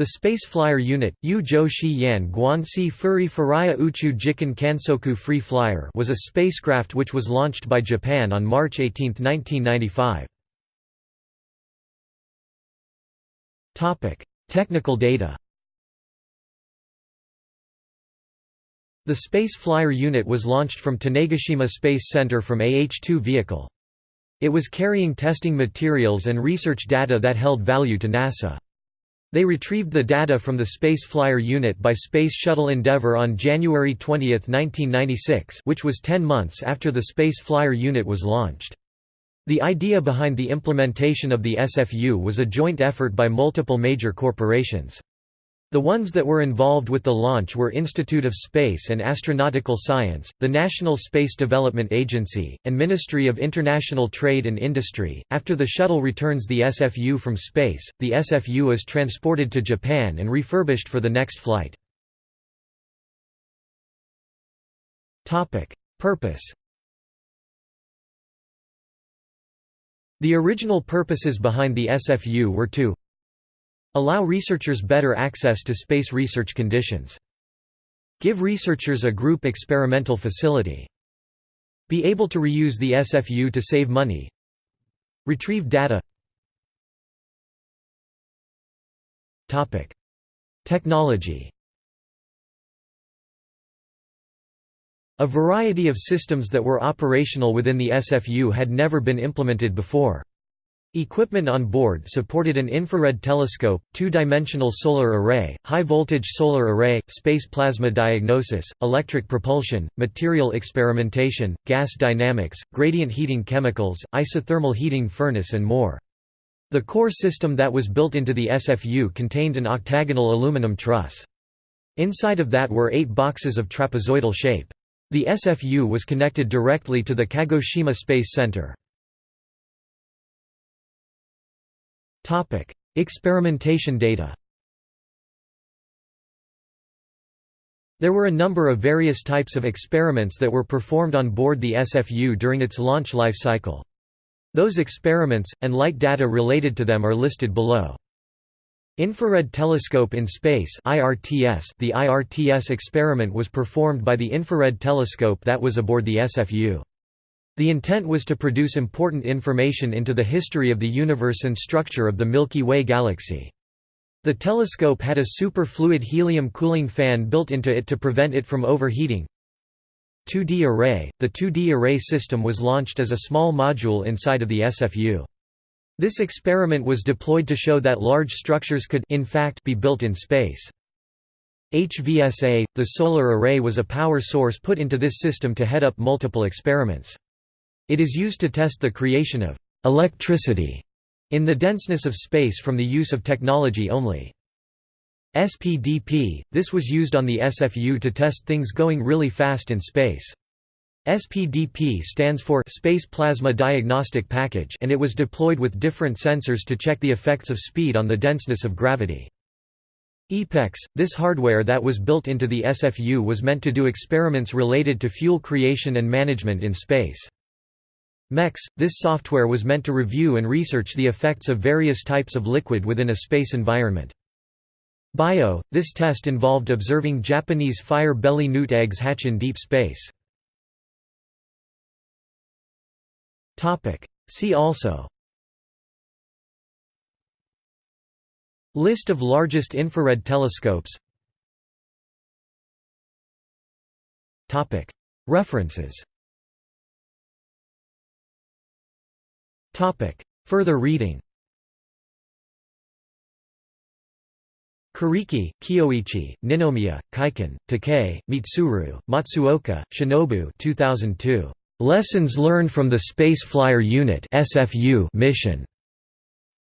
The Space Flyer Unit, Yu Zhou Shi Uchu Jikan Kansoku Free Flyer was a spacecraft which was launched by Japan on March 18, 1995. Technical data The Space Flyer unit was launched from Tanegashima Space Center from AH-2 vehicle. It was carrying testing materials and research data that held value to NASA. They retrieved the data from the Space Flyer unit by Space Shuttle Endeavour on January 20, 1996 which was 10 months after the Space Flyer unit was launched. The idea behind the implementation of the SFU was a joint effort by multiple major corporations. The ones that were involved with the launch were Institute of Space and Astronautical Science, the National Space Development Agency, and Ministry of International Trade and Industry. After the shuttle returns the SFU from space, the SFU is transported to Japan and refurbished for the next flight. Topic: Purpose The original purposes behind the SFU were to Allow researchers better access to space research conditions. Give researchers a group experimental facility. Be able to reuse the SFU to save money. Retrieve data Technology A variety of systems that were operational within the SFU had never been implemented before. Equipment on board supported an infrared telescope, two-dimensional solar array, high-voltage solar array, space plasma diagnosis, electric propulsion, material experimentation, gas dynamics, gradient heating chemicals, isothermal heating furnace and more. The core system that was built into the SFU contained an octagonal aluminum truss. Inside of that were eight boxes of trapezoidal shape. The SFU was connected directly to the Kagoshima Space Center. Topic: Experimentation data. There were a number of various types of experiments that were performed on board the SFU during its launch life cycle. Those experiments, and light data related to them are listed below. Infrared Telescope in Space The IRTS experiment was performed by the infrared telescope that was aboard the SFU. The intent was to produce important information into the history of the universe and structure of the Milky Way galaxy. The telescope had a superfluid helium cooling fan built into it to prevent it from overheating. 2D array – The 2D array system was launched as a small module inside of the SFU. This experiment was deployed to show that large structures could in fact be built in space. HVSA – The solar array was a power source put into this system to head up multiple experiments. It is used to test the creation of electricity in the denseness of space from the use of technology only. SPDP – This was used on the SFU to test things going really fast in space. SPDP stands for Space Plasma Diagnostic Package and it was deployed with different sensors to check the effects of speed on the denseness of gravity. EPEX – This hardware that was built into the SFU was meant to do experiments related to fuel creation and management in space. MEX – This software was meant to review and research the effects of various types of liquid within a space environment. BIO – This test involved observing Japanese fire belly newt eggs hatch in deep space. See also List of largest infrared telescopes References Further reading Kuriki, Kyoichi, Ninomiya, Kaiken, Takei, Mitsuru, Matsuoka, Shinobu 2002. Lessons Learned from the Space Flyer Unit SFU mission.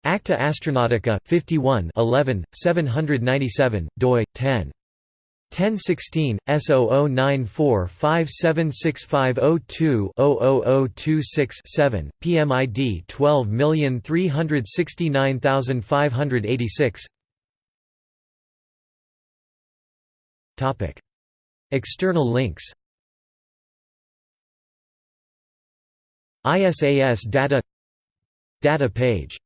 Acta Astronautica, 51 11, 797, doi, 10. 1016 S009457650200026-7 PMID 12369586 Topic. External links. ISAS data. Data page